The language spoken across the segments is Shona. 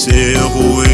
se ruído.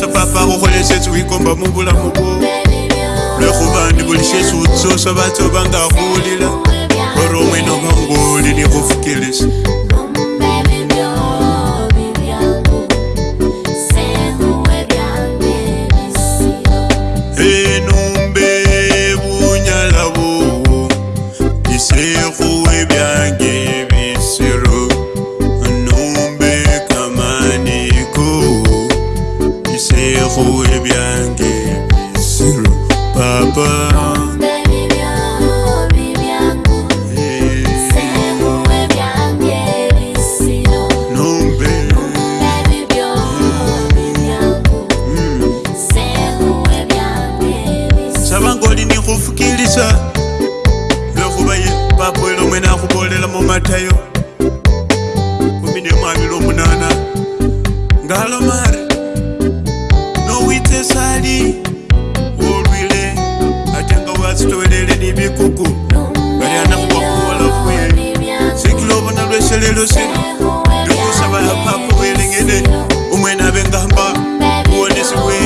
sapa fa go gole setse o ikomba mo bolamo bo le go bane bolesetse o tsosa batho ba nka golela gore o ngwe nomangole le go fokelesa matayo kumi nemwavi lomunana ngalo mari nowite sali wolwile atanga wazitoelele ni vikuku valiana muwakuwalakue zekilovona lweselelo se ndikusavalapako welengele umwene avengamba uwonesiwe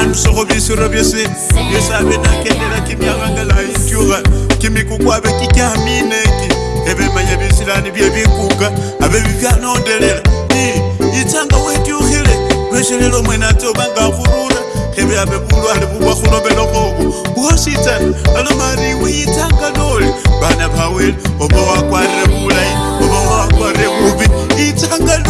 anusoko visiro vyese vyese ave nakendela kimyavangalaitua e kimikuku ave kikyamineki ebimanya ebisirani byebikuga abebibyanonderera itanga wetyukhile lwesherera omwe nate obanga akhurura ebe abe bulwale bubwakhulobelokhobo bwositana alomariwe itanga noli bana bawele oba wakwarire bulayi oba wakwarire bubi itanga noli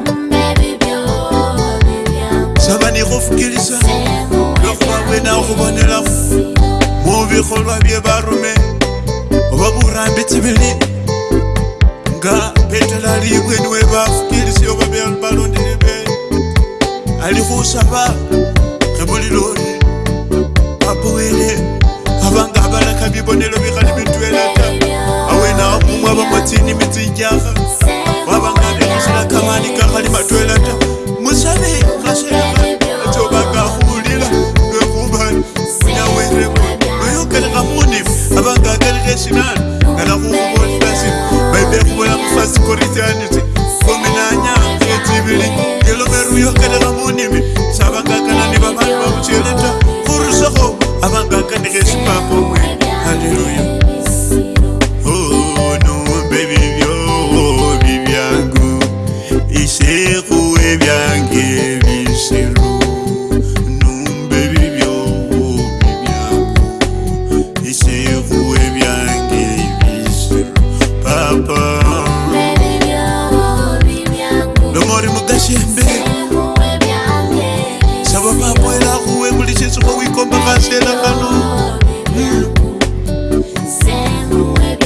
basabani kofukilisa lokubabwena okubonelafu mubikolwa bye barume oba burambi tsibili nga petelali bweni we bafukilisi oba balondile be ali khusaba ebulilori babuwele abanga abalaka bibonelo bikhali bitwela ta awenawo mumwabamo tsini mitsinjaha wabanga bekhusila kamani kakhali matwela No morimos de siempre. Se jugó bien, bien. Se jugó bien, Se jugó bien, bien. Se jugó bien,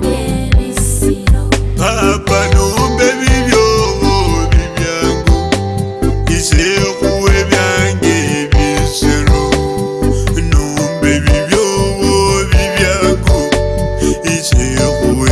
bien. Papá no me vivió, oh, bien. Y se juega bien, bien. No me vivió, oh, Y se jugó bien.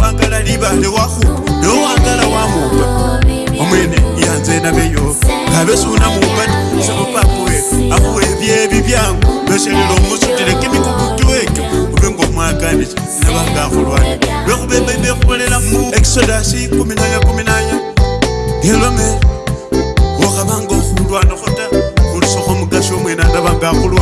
wangala libale wahu no wangala wamuba omwene yanze nabeyo kabesuna muba sebopapuwe abuwe byebi byangu beshelela omusutileko emikugu gyoekyo obe ngaomwagane nabangakhulwane bekhubembe bekhubolela mu exodas 11 gelome wakhabanga okhulwane khota khulusokho omugasi omwene anabangakhulwane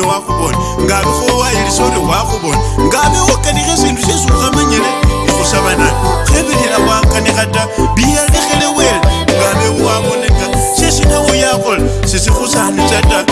mwenye wakubona ngabe go waeliša gore wa kubona e ngabe o kanege sentu se se gamanyele e go sa banana ge bedira go akanegata bialegele wele ngabe o amoneka se sena o ya gole se se go sanetsata